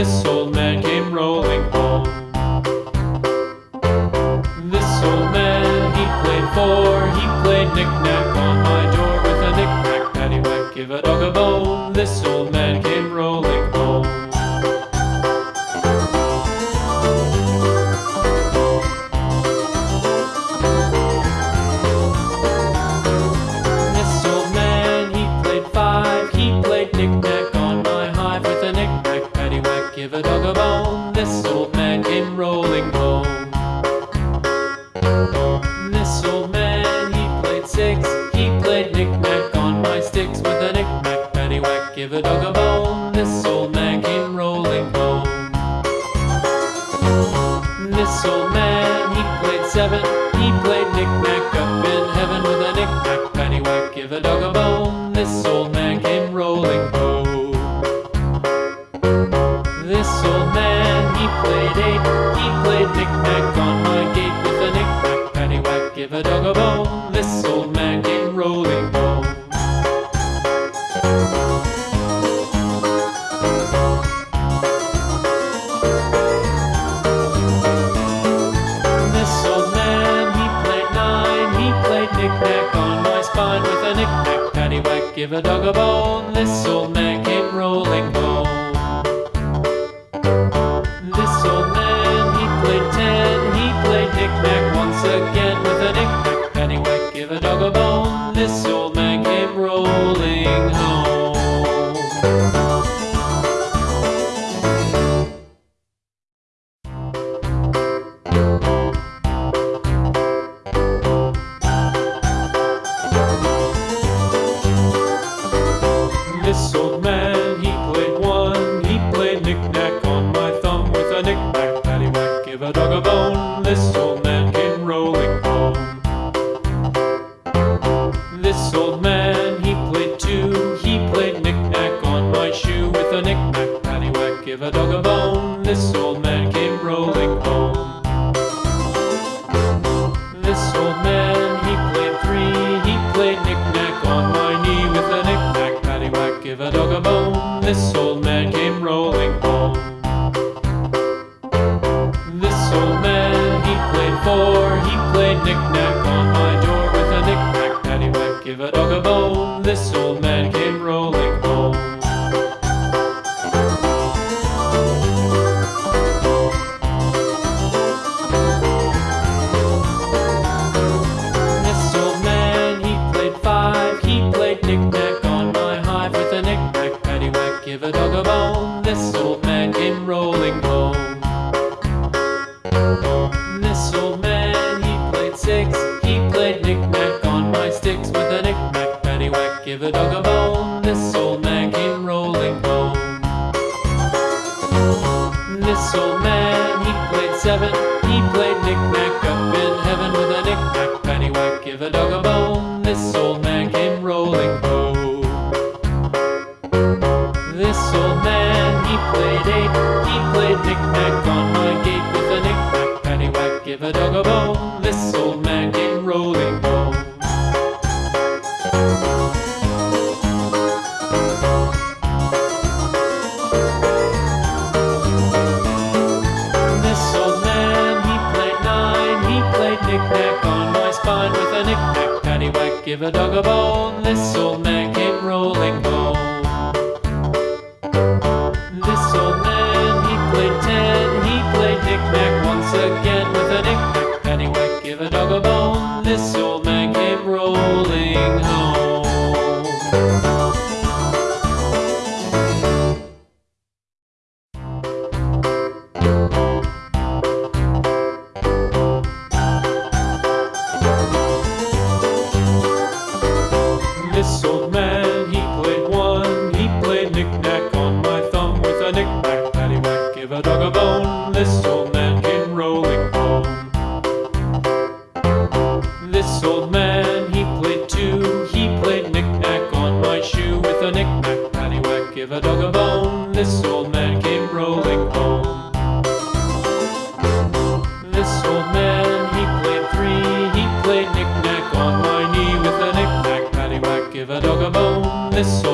This old man came rolling home. This old man, he played four, he played knick-knack on my door with a knick-knack, paddywhack, give a dog a bone. This old man give a dog a bone. This old man came rolling home. This old man, he played six. He played knick-knack on my sticks with a knick-knack, paddywhack, give a dog a bone. This old man came rolling home. This old man, he played seven. He played knick-knack up in heaven with a knick-knack, paddywhack, give a dog a bone. Give a dog a bone. This old man came rolling home. This old man, he played nine. He played knick-knack on my spine with a knick-knack, paddywhack, give a dog a bone. This old man came rolling home. This old man, he played ten. He played knick-knack once again a dog a bone. This old man came rolling home. This old man, he played two. He played knick-knack on my shoe with a knick-knack, paddywhack, give a dog a bone. This old man came rolling home. This old man, he played three. He played knick-knack on my knee with a knick-knack, paddywhack, give a dog a bone. This old man came rolling home. This old man, he played five. He played knick-knack on my hive with a knick-knack, paddywhack, give a dog a bone. This old man came rolling home. He played knick-knack up in heaven with a knick-knack, paddywhack, give a dog a bone. Give a dog a bone. this old man, he played two. He played knick-knack on my shoe with a knick-knack, paddywhack, give a dog a bone. This old man came rolling home. This old man, he played three. He played knick-knack on my knee with a knick-knack, paddywhack, give a dog a bone. This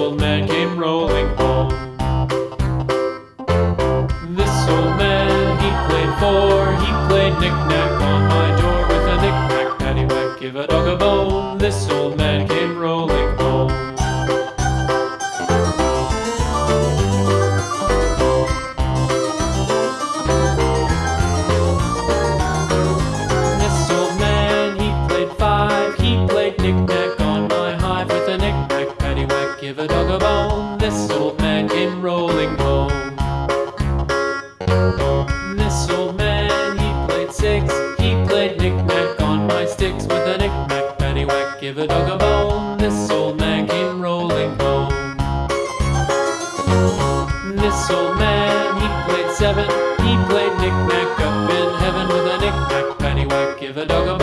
heaven with a knick-knack paddywhack. Give a dog a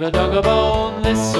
Give a dog a bone, this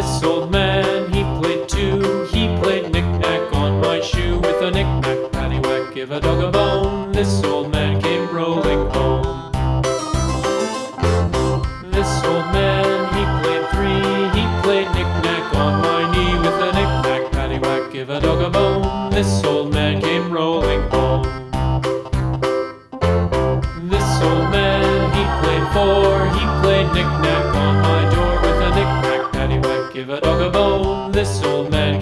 this old man, he played two. He played knick-knack on my shoe with a knick-knack, paddywhack, give a dog a bone. This old man came rolling home. This old man, he played three. He played knick-knack on my knee with a knick-knack, paddywhack, give a dog a bone. This old man came rolling home. This old man, he played four. He played knick-knack a dog a bone, this old man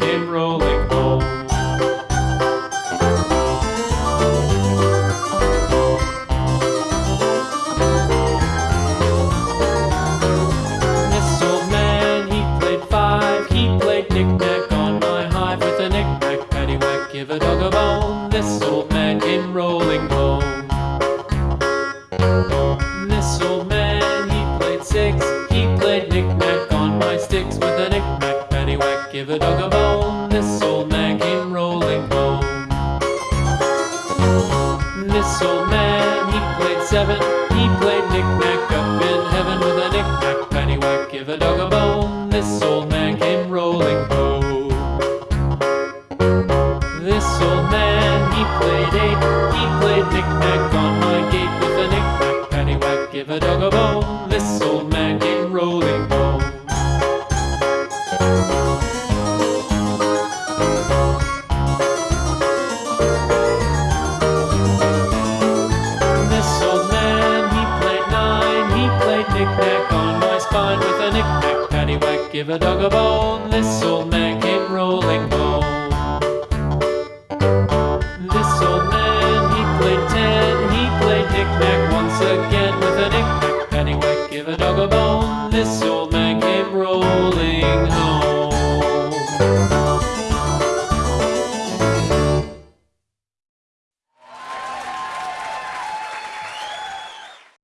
This old man came rolling home. This old man, he played eight. He played knick-knack on my gate with a knick-knack, paddywhack, give a dog a bone. Give a dog a bone, this old man.